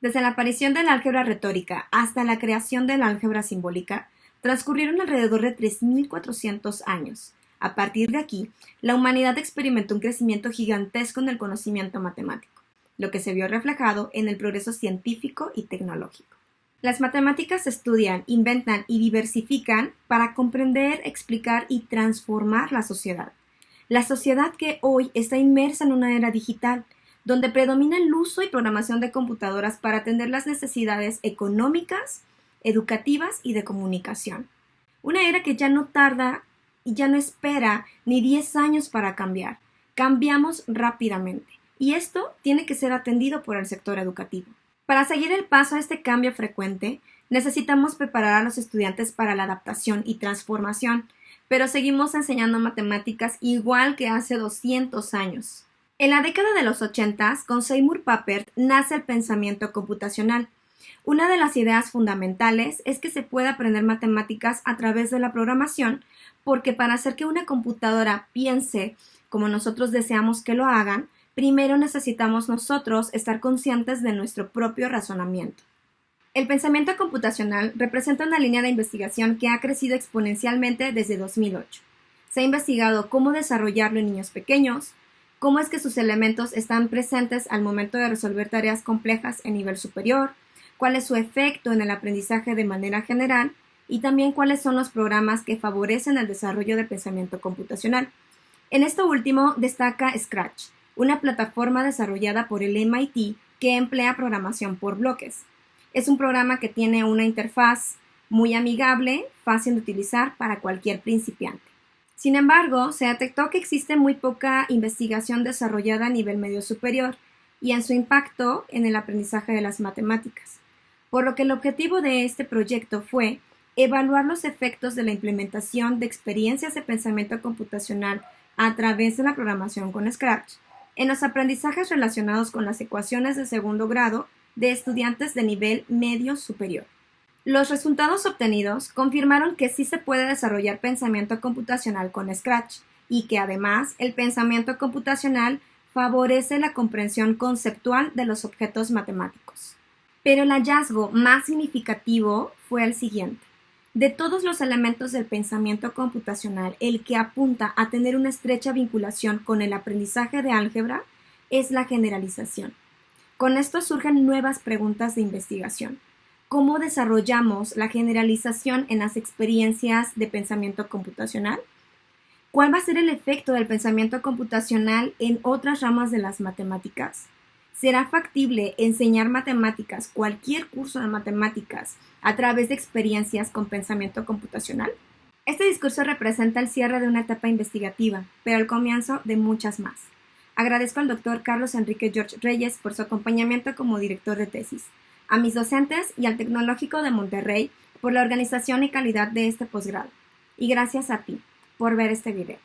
Desde la aparición de la álgebra retórica hasta la creación de la álgebra simbólica, transcurrieron alrededor de 3.400 años. A partir de aquí, la humanidad experimentó un crecimiento gigantesco en el conocimiento matemático, lo que se vio reflejado en el progreso científico y tecnológico. Las matemáticas estudian, inventan y diversifican para comprender, explicar y transformar la sociedad. La sociedad que hoy está inmersa en una era digital, donde predomina el uso y programación de computadoras para atender las necesidades económicas, educativas y de comunicación. Una era que ya no tarda y ya no espera ni 10 años para cambiar. Cambiamos rápidamente y esto tiene que ser atendido por el sector educativo. Para seguir el paso a este cambio frecuente, necesitamos preparar a los estudiantes para la adaptación y transformación, pero seguimos enseñando matemáticas igual que hace 200 años. En la década de los 80, con Seymour Papert nace el pensamiento computacional. Una de las ideas fundamentales es que se puede aprender matemáticas a través de la programación, porque para hacer que una computadora piense como nosotros deseamos que lo hagan, primero necesitamos nosotros estar conscientes de nuestro propio razonamiento. El pensamiento computacional representa una línea de investigación que ha crecido exponencialmente desde 2008. Se ha investigado cómo desarrollarlo en niños pequeños, cómo es que sus elementos están presentes al momento de resolver tareas complejas en nivel superior, cuál es su efecto en el aprendizaje de manera general y también cuáles son los programas que favorecen el desarrollo del pensamiento computacional. En esto último destaca Scratch, una plataforma desarrollada por el MIT que emplea programación por bloques. Es un programa que tiene una interfaz muy amigable, fácil de utilizar para cualquier principiante. Sin embargo, se detectó que existe muy poca investigación desarrollada a nivel medio superior y en su impacto en el aprendizaje de las matemáticas, por lo que el objetivo de este proyecto fue evaluar los efectos de la implementación de experiencias de pensamiento computacional a través de la programación con Scratch en los aprendizajes relacionados con las ecuaciones de segundo grado de estudiantes de nivel medio superior. Los resultados obtenidos confirmaron que sí se puede desarrollar pensamiento computacional con Scratch y que además el pensamiento computacional favorece la comprensión conceptual de los objetos matemáticos. Pero el hallazgo más significativo fue el siguiente. De todos los elementos del pensamiento computacional, el que apunta a tener una estrecha vinculación con el aprendizaje de álgebra es la generalización. Con esto surgen nuevas preguntas de investigación cómo desarrollamos la generalización en las experiencias de pensamiento computacional. ¿Cuál va a ser el efecto del pensamiento computacional en otras ramas de las matemáticas? ¿Será factible enseñar matemáticas, cualquier curso de matemáticas, a través de experiencias con pensamiento computacional? Este discurso representa el cierre de una etapa investigativa, pero el comienzo de muchas más. Agradezco al doctor Carlos Enrique George Reyes por su acompañamiento como director de tesis a mis docentes y al Tecnológico de Monterrey por la organización y calidad de este posgrado. Y gracias a ti por ver este video.